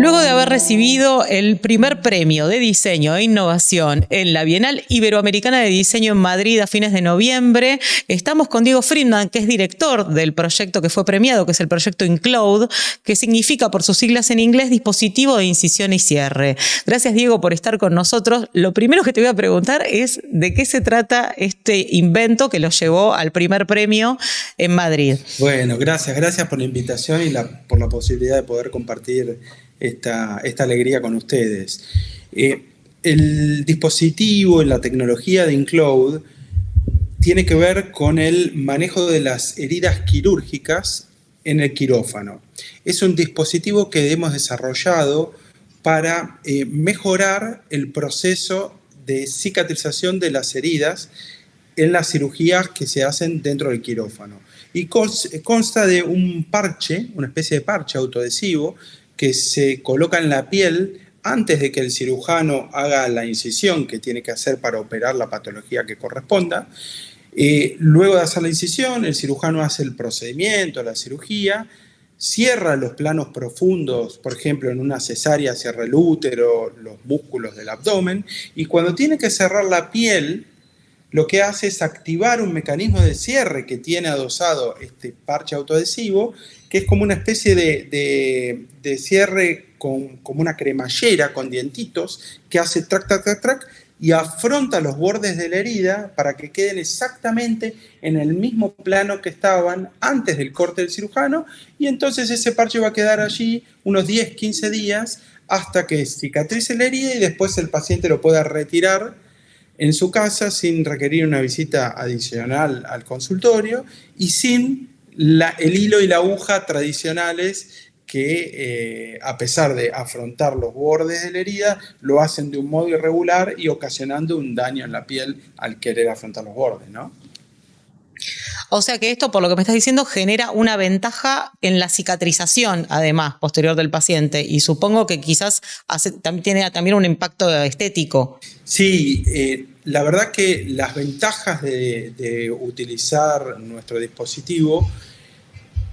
Luego de haber recibido el primer premio de diseño e innovación en la Bienal Iberoamericana de Diseño en Madrid a fines de noviembre, estamos con Diego Friedman, que es director del proyecto que fue premiado, que es el proyecto InCloud, que significa por sus siglas en inglés dispositivo de incisión y cierre. Gracias Diego por estar con nosotros. Lo primero que te voy a preguntar es de qué se trata este invento que lo llevó al primer premio en Madrid. Bueno, gracias, gracias por la invitación y por la posibilidad de poder compartir esta, alegría con ustedes. Eh, el dispositivo, la tecnología de InCloud tiene que ver con el manejo de las heridas quirúrgicas en el quirófano. Es un dispositivo que hemos desarrollado para eh, mejorar el proceso de cicatrización de las heridas en las cirugías que se hacen dentro del quirófano. Y consta de un parche, una especie de parche autoadhesivo, que se coloca en la piel antes de que el cirujano haga la incisión que tiene que hacer para operar la patología que corresponda. Eh, luego de hacer la incisión, el cirujano hace el procedimiento, la cirugía, cierra los planos profundos, por ejemplo, en una cesárea cierra el útero, los músculos del abdomen, y cuando tiene que cerrar la piel, lo que hace es activar un mecanismo de cierre que tiene adosado este parche autoadhesivo que es como una especie de, cierre con, como una cremallera con dientitos que hace trac, trac, trac, trac y afronta los bordes de la herida para que queden exactamente en el mismo plano que estaban antes del corte del cirujano. Y entonces ese parche va a quedar allí unos 10, 15 días hasta que cicatrice la herida y después el paciente lo pueda retirar en su casa sin requerir una visita adicional al consultorio y sin el hilo y la aguja tradicionales que eh, a pesar de afrontar los bordes de la herida, lo hacen de un modo irregular y ocasionando un daño en la piel al querer afrontar los bordes, ¿no? O sea que esto, por lo que me estás diciendo, genera una ventaja en la cicatrización, además, posterior del paciente. Y supongo que quizás también tiene también un impacto estético. Sí, eh, la verdad que las ventajas de, utilizar nuestro dispositivo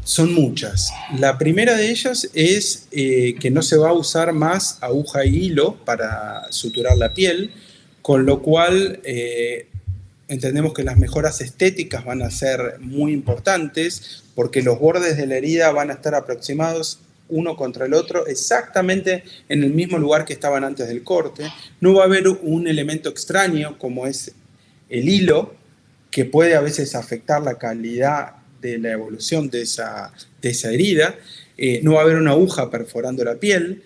son muchas. La primera de ellas es eh, que no se va a usar más aguja y hilo para suturar la piel, con lo cual eh, entendemos que las mejoras estéticas van a ser muy importantes porque los bordes de la herida van a estar aproximados uno contra el otro exactamente en el mismo lugar que estaban antes del corte. No va a haber un elemento extraño como es el hilo, que puede a veces afectar la calidad de la evolución de esa, de esa herida. Eh, no va a haber una aguja perforando la piel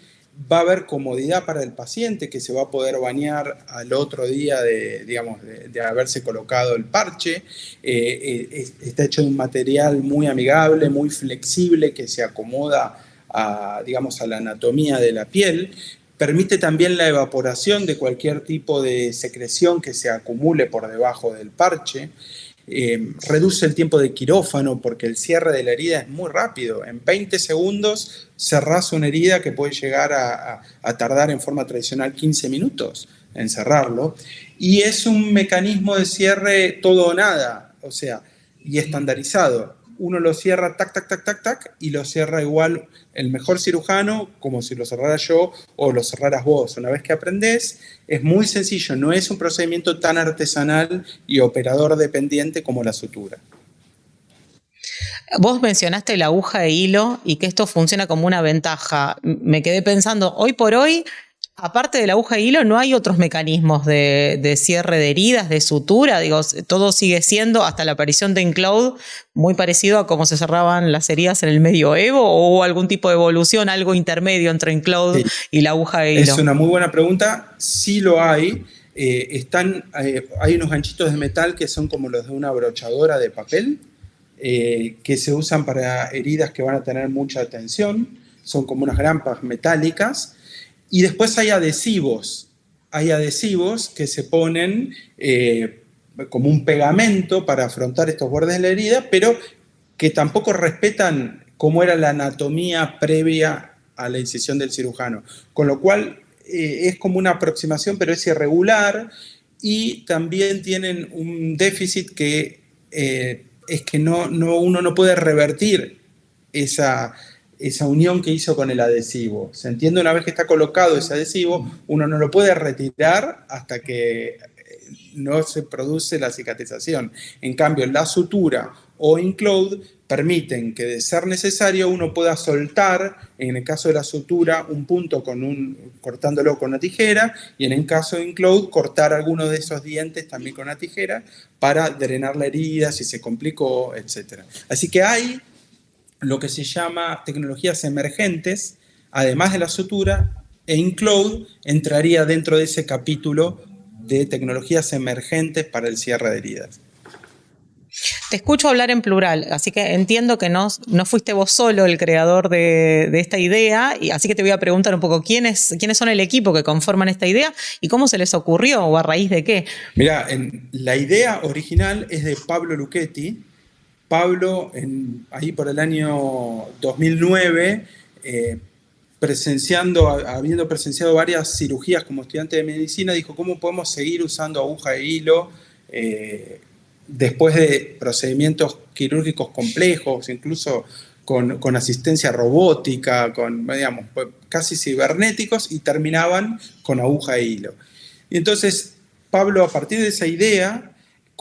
va a haber comodidad para el paciente que se va a poder bañar al otro día de, digamos, de, haberse colocado el parche. Eh, eh, está hecho de un material muy amigable, muy flexible, que se acomoda a, digamos, a la anatomía de la piel. Permite también la evaporación de cualquier tipo de secreción que se acumule por debajo del parche. Eh, reduce el tiempo de quirófano porque el cierre de la herida es muy rápido. En 20 segundos cerrás una herida que puede llegar a, tardar en forma tradicional 15 minutos en cerrarlo. Y es un mecanismo de cierre todo o nada, o sea, y estandarizado uno lo cierra tac, tac, tac, tac, tac, y lo cierra igual el mejor cirujano, como si lo cerrara yo o lo cerraras vos. Una vez que aprendes, es muy sencillo, no es un procedimiento tan artesanal y operador dependiente como la sutura. Vos mencionaste la aguja de hilo y que esto funciona como una ventaja. Me quedé pensando, hoy por hoy aparte de la aguja de hilo, no hay otros mecanismos de, cierre de heridas, de sutura. Digo, todo sigue siendo, hasta la aparición de Encloud, muy parecido a cómo se cerraban las heridas en el medioevo o algún tipo de evolución, algo intermedio entre Encloud y la aguja de hilo. Es una muy buena pregunta. Sí lo hay. Eh, están, eh, hay unos ganchitos de metal que son como los de una brochadora de papel, eh, que se usan para heridas que van a tener mucha tensión. Son como unas grampas metálicas y después hay adhesivos. Hay adhesivos que se ponen eh, como un pegamento para afrontar estos bordes de la herida, pero que tampoco respetan cómo era la anatomía previa a la incisión del cirujano. Con lo cual eh, es como una aproximación, pero es irregular y también tienen un déficit que eh, es que no, no, uno no puede revertir esa, esa unión que hizo con el adhesivo. Se entiende una vez que está colocado ese adhesivo, uno no lo puede retirar hasta que eh, no se produce la cicatrización. En cambio, la sutura o InCloud permiten que de ser necesario uno pueda soltar, en el caso de la sutura, un punto con un, cortándolo con una tijera y en el caso de InCloud cortar alguno de esos dientes también con una tijera para drenar la herida si se complicó, etc. Así que hay lo que se llama tecnologías emergentes, además de la sutura, e InCloud entraría dentro de ese capítulo de tecnologías emergentes para el cierre de heridas. Te escucho hablar en plural, así que entiendo que no, no fuiste vos solo el creador de, esta idea, y así que te voy a preguntar un poco quiénes, quiénes son el equipo que conforman esta idea y cómo se les ocurrió o a raíz de qué. Mira, la idea original es de Pablo Luchetti, Pablo, ahí por el año 2009, eh, presenciando, habiendo presenciado varias cirugías como estudiante de medicina, dijo, ¿cómo podemos seguir usando aguja e hilo eh, después de procedimientos quirúrgicos complejos, incluso con, asistencia robótica, con, digamos, pues, casi cibernéticos, y terminaban con aguja e hilo? Y entonces, Pablo, a partir de esa idea,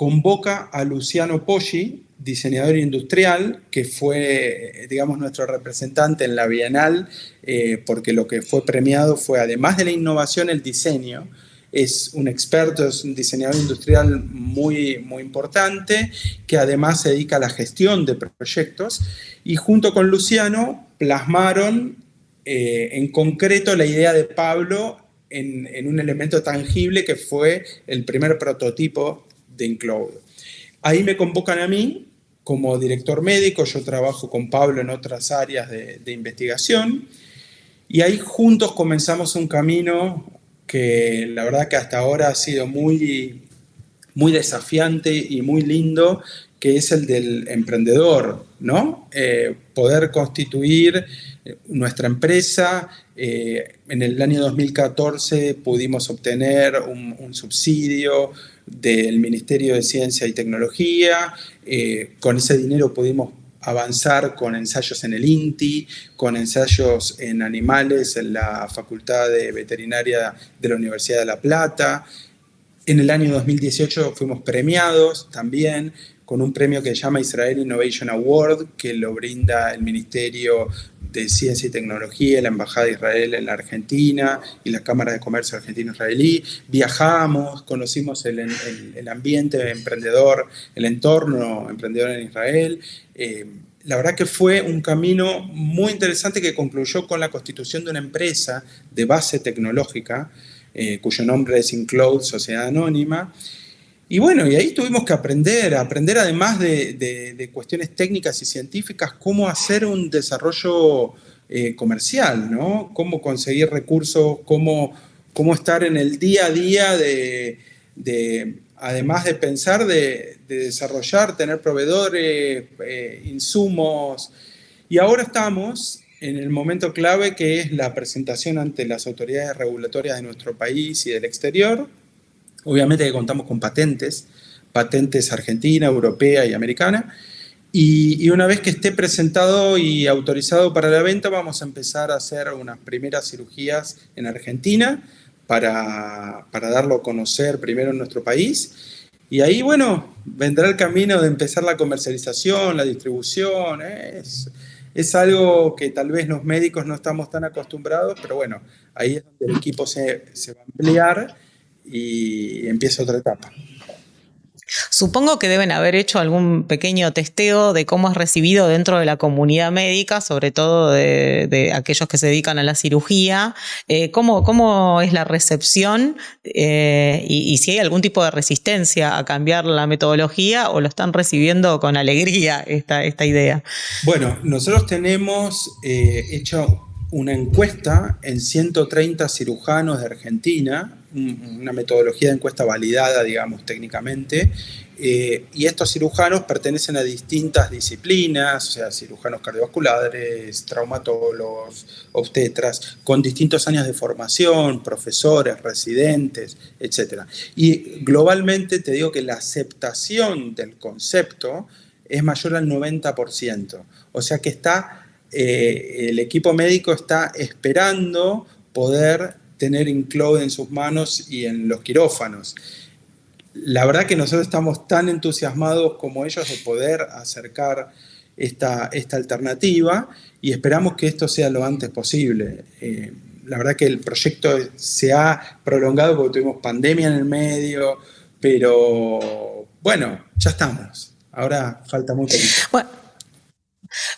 convoca a Luciano Poggi, diseñador industrial, que fue, digamos, nuestro representante en la Bienal, eh, porque lo que fue premiado fue, además de la innovación, el diseño. Es un experto, es un diseñador industrial muy, muy importante, que además se dedica a la gestión de proyectos, y junto con Luciano plasmaron eh, en concreto la idea de Pablo en, en un elemento tangible que fue el primer prototipo de. Ahí me convocan a mí como director médico, yo trabajo con Pablo en otras áreas de, investigación y ahí juntos comenzamos un camino que la verdad que hasta ahora ha sido muy, muy desafiante y muy lindo, que es el del emprendedor, ¿no? Eh, poder constituir nuestra empresa. Eh, en el año 2014 pudimos obtener un subsidio del Ministerio de Ciencia y Tecnología. Eh, con ese dinero pudimos avanzar con ensayos en el INTI, con ensayos en animales en la Facultad de Veterinaria de la Universidad de La Plata. En el año 2018 fuimos premiados también con un premio que se llama Israel Innovation Award, que lo brinda el Ministerio de Ciencia y Tecnología, la Embajada de Israel en la Argentina y la Cámara de Comercio Argentino-Israelí. Viajamos, conocimos el, el, ambiente emprendedor, el entorno emprendedor en Israel. Eh, la verdad que fue un camino muy interesante que concluyó con la constitución de una empresa de base tecnológica, eh, cuyo nombre es Incloud Sociedad Anónima, y bueno, y ahí tuvimos que aprender, aprender además de, cuestiones técnicas y científicas, cómo hacer un desarrollo eh, comercial, ¿no? Cómo conseguir recursos, cómo, cómo estar en el día a día de, además de pensar, de, desarrollar, tener proveedores, eh, insumos. Y ahora estamos en el momento clave que es la presentación ante las autoridades regulatorias de nuestro país y del exterior, Obviamente que contamos con patentes, patentes argentina, europea y americana, y, una vez que esté presentado y autorizado para la venta, vamos a empezar a hacer unas primeras cirugías en Argentina para, darlo a conocer primero en nuestro país. Y ahí, bueno, vendrá el camino de empezar la comercialización, la distribución. Es, es algo que tal vez los médicos no estamos tan acostumbrados, pero bueno, ahí es donde el equipo se, se va a ampliar y empieza otra etapa. Supongo que deben haber hecho algún pequeño testeo de cómo es recibido dentro de la comunidad médica, sobre todo de, aquellos que se dedican a la cirugía. Eh, ¿cómo, es la recepción eh, y, si hay algún tipo de resistencia a cambiar la metodología o lo están recibiendo con alegría esta, esta idea? Bueno, nosotros tenemos eh, hecho una encuesta en 130 cirujanos de Argentina, una metodología de encuesta validada, digamos, técnicamente, eh, y estos cirujanos pertenecen a distintas disciplinas, o sea, cirujanos cardiovasculares, traumatólogos, obstetras, con distintos años de formación, profesores, residentes, etc. Y globalmente te digo que la aceptación del concepto es mayor al 90%, o sea que está eh, el equipo médico está esperando poder tener InCloud en sus manos y en los quirófanos. La verdad que nosotros estamos tan entusiasmados como ellos de poder acercar esta, esta alternativa y esperamos que esto sea lo antes posible. Eh, la verdad que el proyecto se ha prolongado porque tuvimos pandemia en el medio, pero bueno, ya estamos. Ahora falta mucho. Bueno.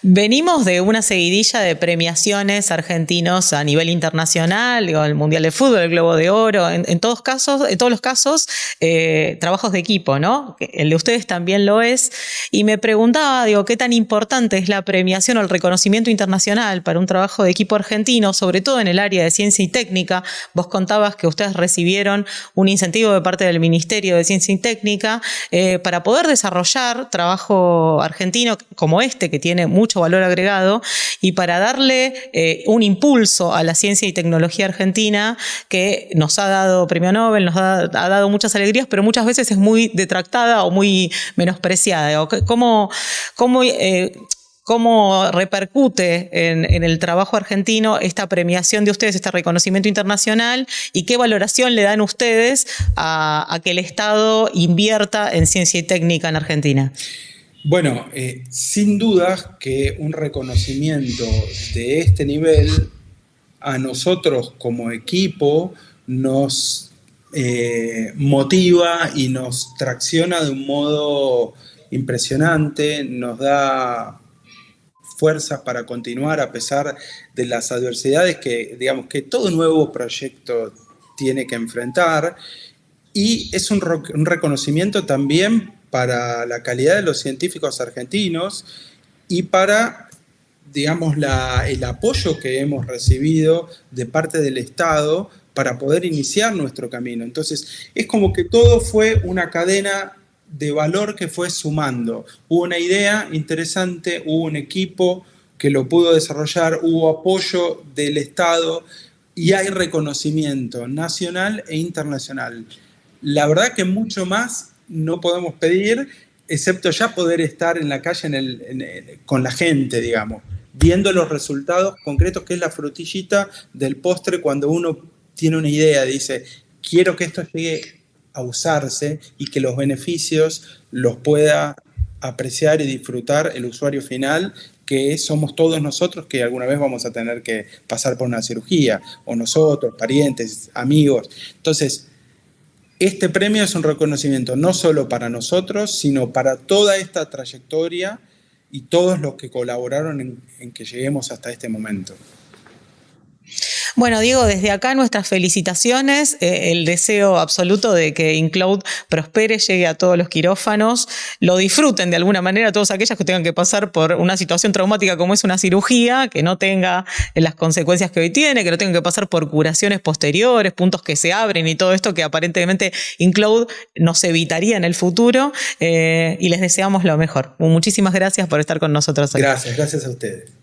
Venimos de una seguidilla de premiaciones argentinos a nivel internacional, digo, el Mundial de Fútbol, el Globo de Oro, en, todos casos, en todos los casos, eh, trabajos de equipo, ¿no? El de ustedes también lo es. Y me preguntaba, digo, qué tan importante es la premiación o el reconocimiento internacional para un trabajo de equipo argentino, sobre todo en el área de ciencia y técnica. Vos contabas que ustedes recibieron un incentivo de parte del Ministerio de Ciencia y Técnica eh, para poder desarrollar trabajo argentino como este, que tiene mucho valor agregado, y para darle eh, un impulso a la ciencia y tecnología argentina que nos ha dado premio Nobel, nos ha, dado muchas alegrías, pero muchas veces es muy detractada o muy menospreciada. ¿Cómo, cómo eh, cómo repercute en, el trabajo argentino esta premiación de ustedes, este reconocimiento internacional y qué valoración le dan ustedes a, a que el Estado invierta en ciencia y técnica en Argentina. Bueno, eh, sin duda que un reconocimiento de este nivel a nosotros como equipo nos eh, motiva y nos tracciona de un modo impresionante, nos da fuerzas para continuar a pesar de las adversidades que, digamos, que todo nuevo proyecto tiene que enfrentar. Y es un, un reconocimiento también para la calidad de los científicos argentinos y para, digamos, el apoyo que hemos recibido de parte del Estado para poder iniciar nuestro camino. Entonces, es como que todo fue una cadena de valor que fue sumando. Hubo una idea interesante, hubo un equipo que lo pudo desarrollar, hubo apoyo del Estado y hay reconocimiento nacional e internacional. La verdad que mucho más no podemos pedir, excepto ya poder estar en la calle con la gente, digamos, viendo los resultados concretos, que es la frutillita del postre cuando uno tiene una idea, dice, quiero que esto llegue a usarse y que los beneficios los pueda apreciar y disfrutar el usuario final, que somos todos nosotros que alguna vez vamos a tener que pasar por una cirugía, o nosotros, parientes, amigos. Entonces, este premio es un reconocimiento no solo para nosotros, sino para toda esta trayectoria y todos los que colaboraron en, en que lleguemos hasta este momento. Bueno, Diego, desde acá nuestras felicitaciones, eh, el deseo absoluto de que InCloud prospere, llegue a todos los quirófanos, lo disfruten de alguna manera todos aquellos que tengan que pasar por una situación traumática como es una cirugía, que no tenga las consecuencias que hoy tiene, que no tengan que pasar por curaciones posteriores, puntos que se abren y todo esto que aparentemente InCloud nos evitaría en el futuro eh, y les deseamos lo mejor. Muchísimas gracias por estar con nosotros hoy. Gracias, gracias a ustedes.